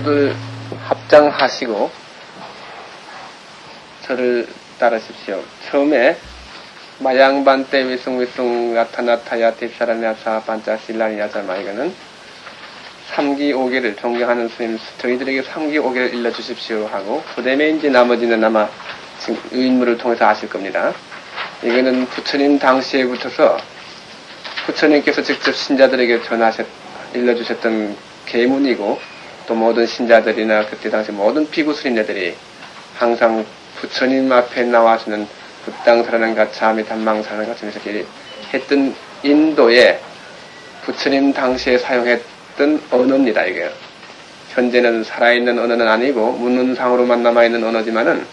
모두들 합장하시고 저를 따르십시오. 처음에 마양반때 위숭위숭 나타나타야 딥사라냐사 반짜실라니야자마 이거는 3기 5개를 존경하는 스님 저희들에게 3기 5개를 일러주십시오 하고 그 이제 나머지는 아마 지금 인물을 통해서 아실 겁니다. 이거는 부처님 당시에 붙어서 부처님께서 직접 신자들에게 전하셨 일러주셨던 계문이고 또 모든 신자들이나 그때 당시 모든 피구 스님네들이 항상 부처님 앞에 나와서는 부땅사라는 가차미 단망사라는 가차미 이렇게 했던 인도에 부처님 당시에 사용했던 언어입니다 이게. 현재는 살아있는 언어는 아니고 문문상으로만 남아있는 언어지만은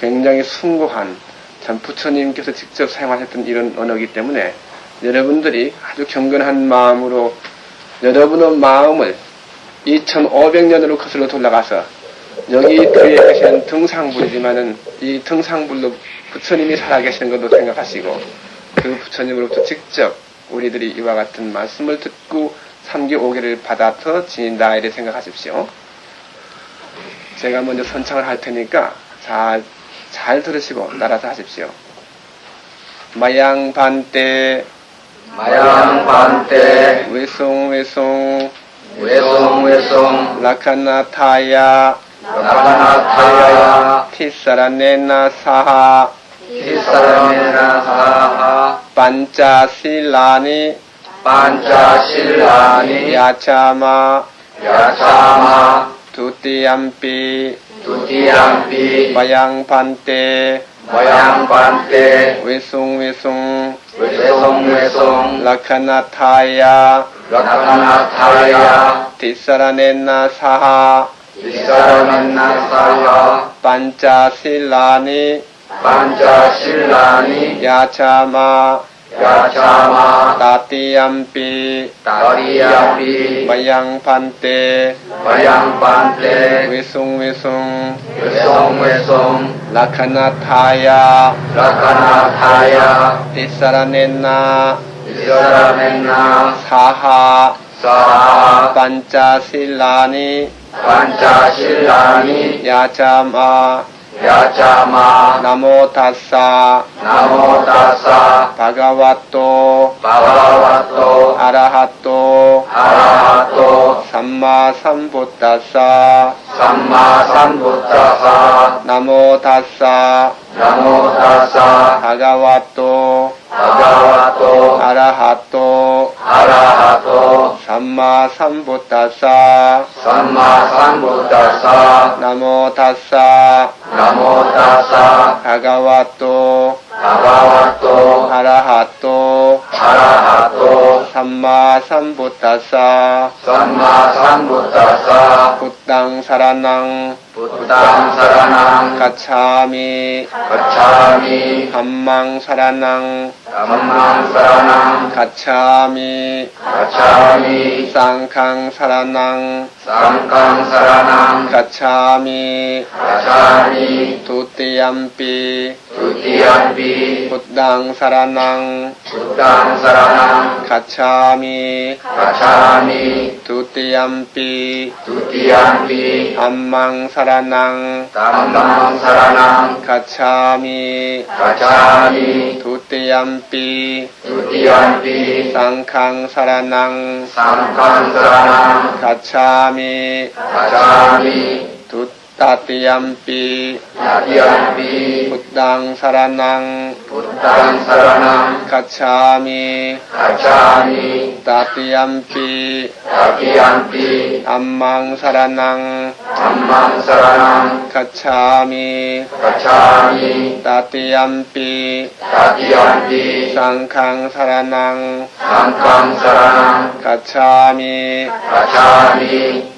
굉장히 숭고한 참 부처님께서 직접 사용하셨던 이런 언어이기 때문에 여러분들이 아주 경건한 마음으로 여러분의 마음을 2500년으로 거슬러 돌아가서 여기 뒤에 계시는 등상불이지만은 이 등상불로 부처님이 살아계시는 것도 생각하시고 그 부처님으로부터 직접 우리들이 이와 같은 말씀을 듣고 3기 5개를 받아서 지닌다 이렇게 생각하십시오. 제가 먼저 선창을 할 테니까 잘, 잘 들으시고 따라서 하십시오. 마양반때 마양반때 외송 외송 외송 외송 라카나타야. 라카나타야. 티사라네나 사하. 티사라메나 사하. 반짜실라니. 반자실라니. 야차마. 야차마. 두띠암피. 두티암피. 마양반때 외송 외송 외송외송 라카나타야 라카나타야 티사라네나 사하 티사라메나 사하 반짜실라니 반자실라니 야차마 야차마 따띠암피 다리암피 마양반때 마양반때 외송 외송 외송 외송 라카나타야 라카나타야 티사라네나 이사라멘나 사하 사하 반짜실라니 반자실라니 야자마 야자마 나모타사 나모다사 바가와토 바바와토 아라하토 아라하토 삼마삼부타사 삼마삼부타사 나모타사 나모다사 바가 와토 바바와토 아라하토 아라하토 삼마삼부타사 삼마삼부타사 나모타사 나모다사 바가와토 바바와토 아라하토 아라하토 삼마 삼부타사 삼마 삼부타사 부땅 사라낭 부땅 사라낭 가차미 가차미 감망 사라낭 감망 사라낭 가차미 가차미 쌍캉 사라낭 쌍강 사라낭 가차미 가차미 두띠암피 두띠암비 두띠암피 බුද්ධං සරණං බුද්ධං සරණං ගච්ඡාමි ගච්ඡාමි ဒုတိယံ පි ဒုတိယံ පි අම්මං සරණං ධම්මං සරණං ගච්ඡාමි ගච්ඡාමි ဒုတိယံ පි ဒုတိယံ පි සංඝං සරණං සංඝං සරණං ගච්ඡාමි ගච්ඡාමි ဒု තතියම්පි තතියම්පි බුද්ධං සරණං බුද්ධං සරණං ගච්ඡාමි ගච්ඡාමි තතියම්පි තතියම්පි ධම්මං සරණං ධම්මං සරණං ගච්ඡාමි ගච්ඡාමි තතියම්පි තතියම්පි සංඝං සරණං සංඝං සරණං ගච්ඡාමි ගච්ඡාමි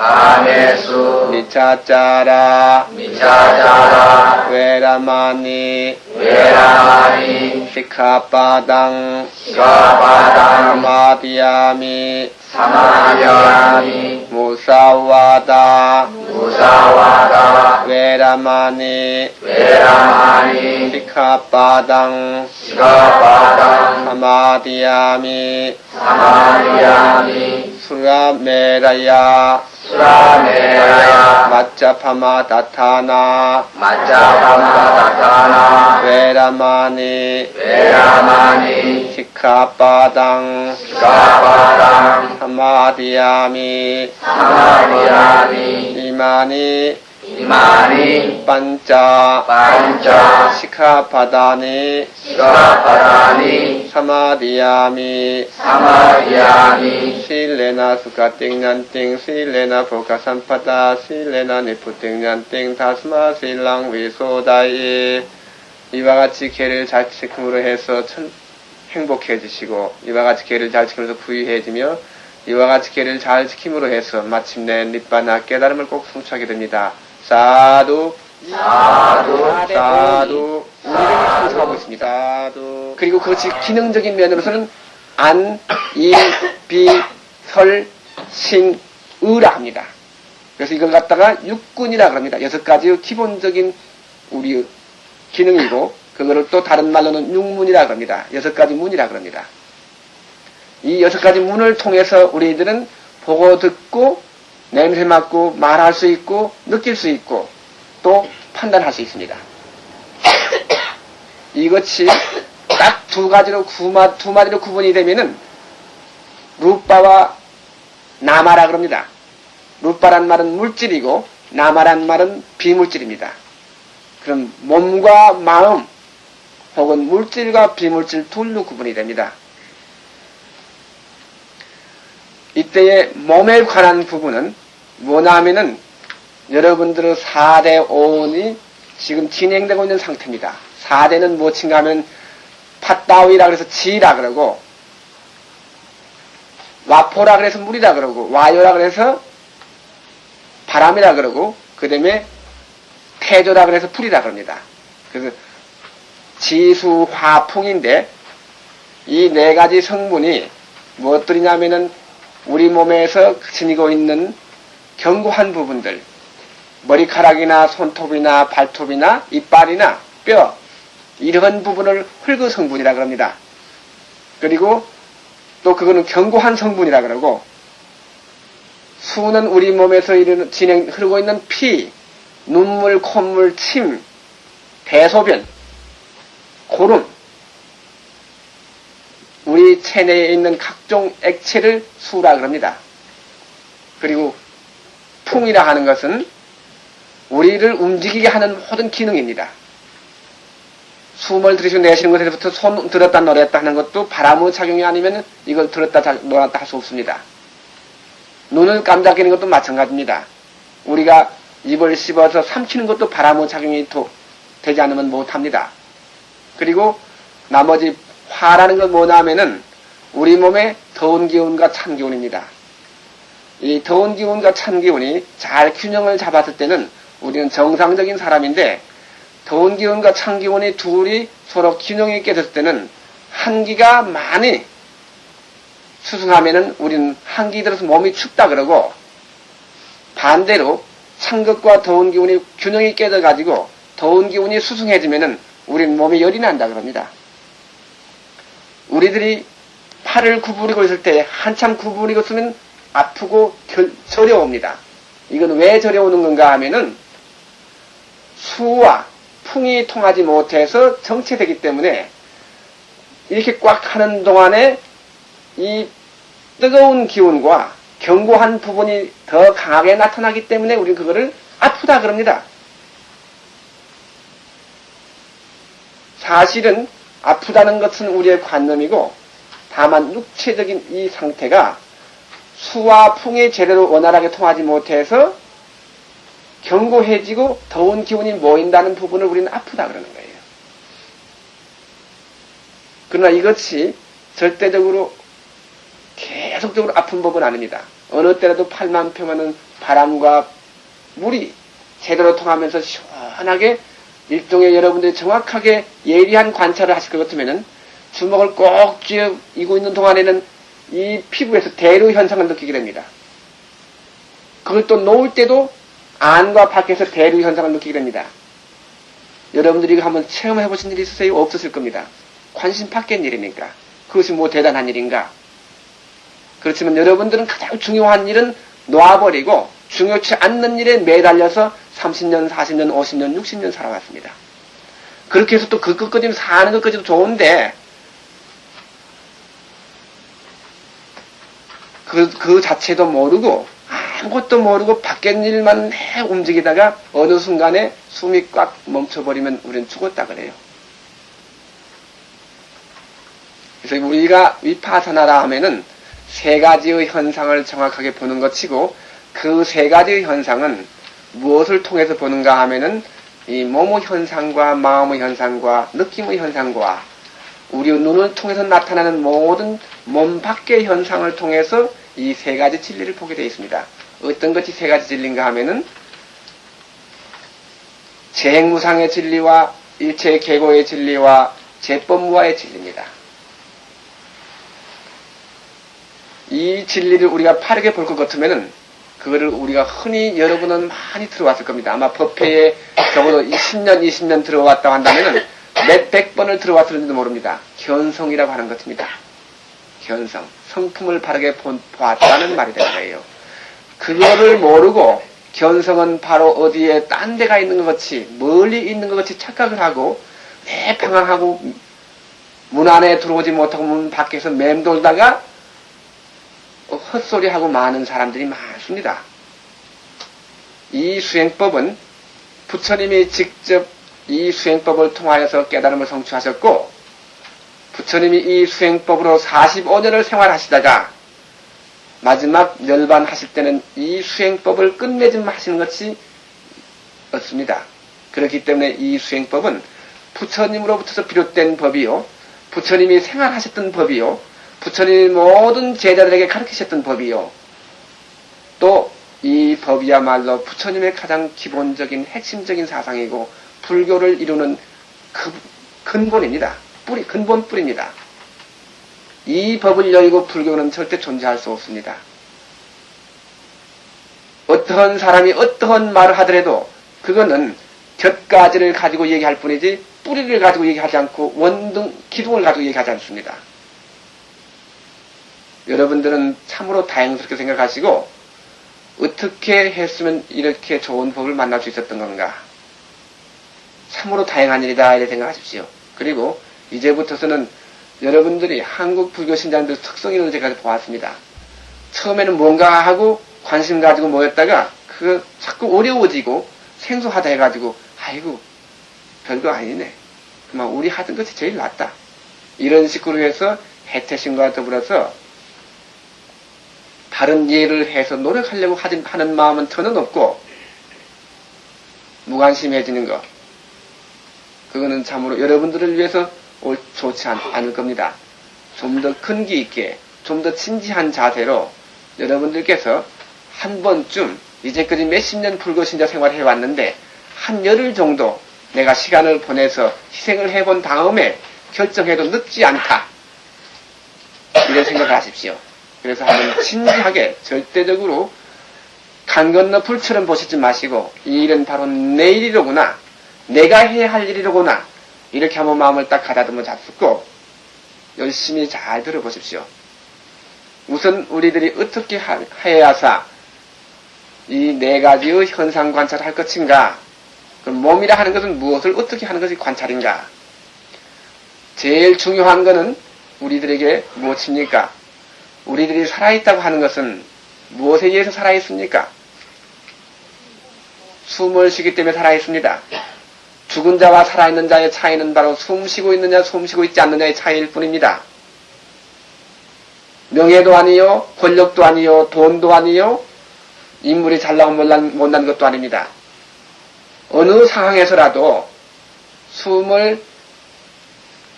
가메수. 미차짜라. 미차자라. 외라마니. 외라마니. 시카바당. 시가바당. 사마디야미. 사마야미. 무사와다. 무사와다. 외라마니. 외라마니. 시카바당. 시가바당. 사마디야미. 사마야미 수라메라야. 수라메라야. 마짜파마 다타나. 마짜파마 다타나. 외라마니. 외라마니. 시카바당. 시가바당. 사마디야미. 사마야미. 이마니 이마니 반짜 반짜 시카바다니 시가바다니 사마디야미 사마야미 실레나 수카띵년띵 실레나 보카산파다 실레나 니푸띵년띵 다스마 실랑 위소다이 이와 같이 개를 잘 지킴으로 해서 천, 행복해지시고 이와 같이 개를 잘 지키면서 부유해지며 이와 같이 개를 잘 지킴으로 해서 마침내 니바나 깨달음을 꼭 성취하게 됩니다. 사두 사두 사두 우리를 성취하고 있습니다. 사두 그리고 그것이 기능적인 면으로서는 안, 이, 비, 설, 신, 의라 합니다. 그래서 이걸 갖다가 육군이라 그럽니다. 여섯 가지의 기본적인 우리 기능이고 그거를 또 다른 말로는 육문이라 그럽니다. 여섯 가지 문이라 그럽니다. 이 여섯 가지 문을 통해서 우리들은 보고 듣고 냄새 맡고 말할 수 있고 느낄 수 있고 또 판단할 수 있습니다. 이것이 딱 두 가지로 구마, 두 마디로 구분이 되면은 루빠와 나마라 그럽니다. 루빠란 말은 물질이고 나마란 말은 비물질입니다. 그럼 몸과 마음 혹은 물질과 비물질 둘로 구분이 됩니다. 이때의 몸에 관한 부분은 뭐냐 하면은 여러분들의 4대 오온이 지금 진행되고 있는 상태입니다. 4대는 무엇인가 하면 팥다위라 그래서 지라 그러고 와포라 그래서 물이라 그러고 와요라 그래서 바람이라 그러고 그 다음에 태조라 그래서 불이라 그럽니다. 그래서 지수 화풍인데 이 네 가지 성분이 무엇들이냐면은 우리 몸에서 지니고 있는 견고한 부분들 머리카락이나 손톱이나 발톱이나 이빨이나 뼈 이런 부분을 흙의 성분이라 그럽니다. 그리고 또 그거는 견고한 성분이라 그러고 수는 우리 몸에서 이르는, 진행 흐르고 있는 피, 눈물, 콧물, 침, 대소변, 고름, 우리 체내에 있는 각종 액체를 수라 그럽니다. 그리고 풍이라 하는 것은 우리를 움직이게 하는 모든 기능입니다. 숨을 들이쉬고 내쉬는 것에서부터 손 들었다 노랬다 하는 것도 바람의 작용이 아니면 이걸 들었다 자- 놓았다 할 수 없습니다. 눈을 깜짝이는 것도 마찬가지입니다. 우리가 입을 씹어서 삼키는 것도 바람의 작용이 도- 되지 않으면 못합니다. 그리고 나머지 화라는 건 뭐냐 하면은 우리 몸의 더운 기운과 찬 기운입니다. 이 더운 기운과 찬 기운이 잘 균형을 잡았을 때는 우리는 정상적인 사람인데 더운 기운과 찬 기운이 둘이 서로 균형 있게 됐을 때는 한기가 많이 수승하면은 우리는 한기 들어서 몸이 춥다 그러고 반대로 찬 것과 더운 기운이 균형이 깨져 가지고 더운 기운이 수승해지면은 우리는 몸이 열이 난다 그럽니다. 우리들이 팔을 구부리고 있을 때 한참 구부리고 있으면 아프고 결, 저려옵니다. 이건 왜 저려오는 건가 하면은 수와 풍이 통하지 못해서 정체되기 때문에 이렇게 꽉 하는 동안에 이 뜨거운 기운과 견고한 부분이 더 강하게 나타나기 때문에 우리는 그거를 아프다 그럽니다. 사실은 아프다는 것은 우리의 관념이고 다만 육체적인 이 상태가 수와 풍이 제대로 원활하게 통하지 못해서 견고해지고 더운 기운이 모인다는 부분을 우리는 아프다 그러는 거예요. 그러나 이것이 절대적으로 계속 계속적으로 아픈 법은 아닙니다. 어느 때라도 팔만 펴면은 바람과 물이 제대로 통하면서 시원하게 일종의 여러분들이 정확하게 예리한 관찰을 하실 것 같으면은 주먹을 꼭 쥐고 있는 동안에는 이 피부에서 대류 현상을 느끼게 됩니다. 그걸 또 놓을 때도 안과 밖에서 대류 현상을 느끼게 됩니다. 여러분들이 이거 한번 체험해 보신 일이 있으세요? 없으실 겁니다. 관심 밖의 일이니까. 그것이 뭐 대단한 일인가? 그렇지만 여러분들은 가장 중요한 일은 놔버리고 중요치 않는 일에 매달려서 30년, 40년, 50년, 60년 살아왔습니다. 그렇게 해서 또 그 끝까지 사는 것까지도 좋은데 그, 그 자체도 모르고 아무것도 모르고 밖의 일만 해 움직이다가 어느 순간에 숨이 꽉 멈춰버리면 우리는 죽었다 그래요. 그래서 우리가 위파사나라 하면은 세 가지의 현상을 정확하게 보는 것이고 그 세 가지의 현상은 무엇을 통해서 보는가 하면은 이 몸의 현상과 마음의 현상과 느낌의 현상과 우리 눈을 통해서 나타나는 모든 몸 밖의 현상을 통해서 이 세 가지 진리를 보게 되어 있습니다. 어떤 것이 세 가지 진리인가 하면은 재행무상의 진리와 일체 계고의 진리와 제법무화의 진리입니다. 이 진리를 우리가 빠르게 볼 것 같으면은 그거를 우리가 흔히 여러분은 많이 들어왔을 겁니다. 아마 법회에 적어도 10년, 20년 들어왔다고 한다면은 몇백 번을 들어왔을지도 모릅니다. 견성이라고 하는 것입니다. 견성. 성품을 바르게 보았다는 말이 되는 거예요. 그거를 모르고 견성은 바로 어디에 딴 데가 있는 것 같이 멀리 있는 것 같이 착각을 하고 내 방황하고 문 안에 들어오지 못하고 문 밖에서 맴돌다가 헛소리하고 많은 사람들이 많습니다. 이 수행법은 부처님이 직접 이 수행법을 통하여서 깨달음을 성취하셨고 부처님이 이 수행법으로 45년을 생활하시다가 마지막 열반하실 때는 이 수행법을 끝맺음 하시는 것이 없습니다. 그렇기 때문에 이 수행법은 부처님으로부터 비롯된 법이요. 부처님이 생활하셨던 법이요. 부처님이 모든 제자들에게 가르치셨던 법이요. 또 이 법이야말로 부처님의 가장 기본적인 핵심적인 사상이고 불교를 이루는 그 근본입니다. 뿌리, 근본 뿌리입니다. 이 법을 열고 불교는 절대 존재할 수 없습니다. 어떠한 사람이 어떠한 말을 하더라도 그거는 곁가지를 가지고 얘기할 뿐이지 뿌리를 가지고 얘기하지 않고 원등, 기둥을 가지고 얘기하지 않습니다. 여러분들은 참으로 다행스럽게 생각하시고 어떻게 했으면 이렇게 좋은 법을 만날 수 있었던 건가? 참으로 다행한 일이다 이렇게 생각하십시오. 그리고 이제부터서는 여러분들이 한국 불교 신자들 특성이라고 제가 보았습니다. 처음에는 뭔가 하고 관심 가지고 모였다가 그 자꾸 어려워지고 생소하다 해가지고 아이고 별거 아니네. 그만 우리 하던 것이 제일 낫다. 이런 식으로 해서 해태심과 더불어서 다른 예를 해서 노력하려고 하는 마음은 전혀 없고 무관심해지는 것. 그거는 참으로 여러분들을 위해서 좋지 않 을 겁니다. 좀더 근기 있게, 좀더 진지한 자세로 여러분들께서 한 번쯤 이제까지 몇십 년 불교 신자 생활을 해왔는데 한 열흘 정도 내가 시간을 보내서 희생을 해본 다음에 결정해도 늦지 않다. 이런 생각을 하십시오. 그래서 한번 진지하게 절대적으로 강 건너 불처럼 보시지 마시고 이 일은 바로 내일이로구나. 내가 해야 할 일이로구나. 이렇게 한번 마음을 딱 가다듬어 잡수고 열심히 잘 들어보십시오. 우선 우리들이 어떻게 해야사 이 네 가지의 현상 관찰을 할 것인가? 그럼 몸이라 하는 것은 무엇을 어떻게 하는 것이 관찰인가? 제일 중요한 것은 우리들에게 무엇입니까? 우리들이 살아있다고 하는 것은 무엇에 의해서 살아있습니까? 숨을 쉬기 때문에 살아있습니다. 죽은 자와 살아있는 자의 차이는 바로 숨 쉬고 있느냐, 숨 쉬고 있지 않느냐의 차이일 뿐입니다. 명예도 아니요, 권력도 아니요, 돈도 아니요, 인물이 잘나고 못난, 못난 것도 아닙니다. 어느 상황에서라도 숨을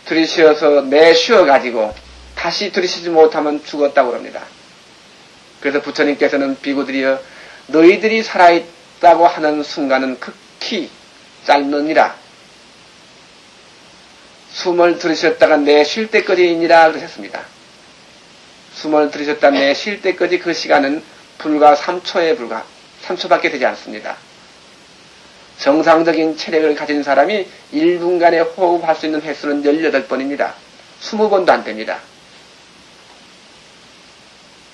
들이쉬어서 내쉬어가지고 다시 들이쉬지 못하면 죽었다고 합니다. 그래서 부처님께서는 비구들이여 너희들이 살아있다고 하는 순간은 극히 짧느니라. 숨을 들으셨다가 내쉴 때까지이니라 그러셨습니다. 숨을 들으셨다 내쉴 때까지 그 시간은 불과 3초에 불과 3초밖에 되지 않습니다. 정상적인 체력을 가진 사람이 1분간에 호흡할 수 있는 횟수는 18번입니다. 20번도 안 됩니다.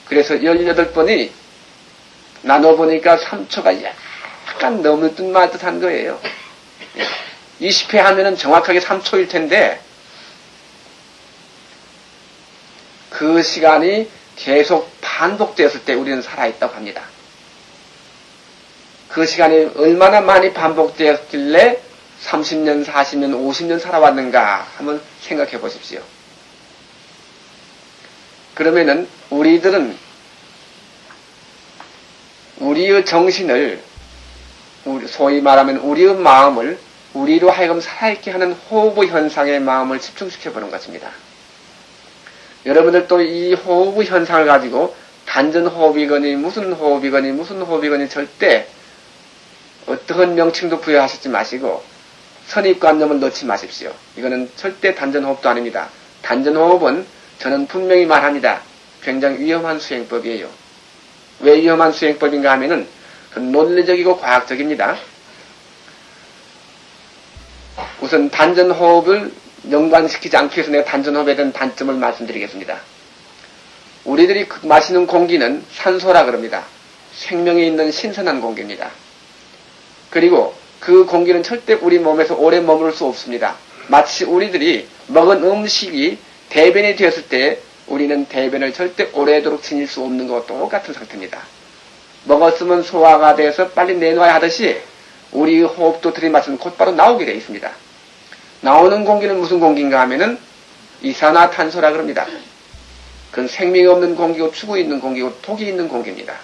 그래서 18번이 나눠보니까 3초가 약간 넘을 듯 말 듯한 거예요. 20회 하면은 정확하게 3초일 텐데, 그 시간이 계속 반복되었을 때 우리는 살아있다고 합니다. 그 시간이 얼마나 많이 반복되었길래 30년, 40년, 50년 살아왔는가 한번 생각해 보십시오. 그러면은 우리들은 우리의 정신을 소위 말하면 우리의 마음을 우리로 하여금 살아있게 하는 호흡 현상의 마음을 집중시켜 보는 것입니다. 여러분들도 이 호흡 현상을 가지고 단전 호흡이거니 무슨 호흡이거니 무슨 호흡이거니 절대 어떠한 명칭도 부여하시지 마시고 선입관념을 넣지 마십시오. 이거는 절대 단전호흡도 아닙니다. 단전호흡은 저는 분명히 말합니다. 굉장히 위험한 수행법이에요. 왜 위험한 수행법인가 하면은 그 논리적이고 과학적입니다. 우선 단전호흡을 연관시키지 않기 위해서 내가 단전호흡에 대한 단점을 말씀드리겠습니다. 우리들이 그 마시는 공기는 산소라 그럽니다. 생명이 있는 신선한 공기입니다. 그리고 그 공기는 절대 우리 몸에서 오래 머무를 수 없습니다. 마치 우리들이 먹은 음식이 대변이 되었을 때 우리는 대변을 절대 오래도록 지닐 수 없는 것과 똑같은 상태입니다. 먹었으면 소화가 돼서 빨리 내놓아야 하듯이 우리 호흡도 들이마시면 곧바로 나오게 되어 있습니다. 나오는 공기는 무슨 공기인가 하면은 이산화탄소라 그럽니다. 그건 생명이 없는 공기고 죽어 있는 공기고 독이 있는 공기입니다.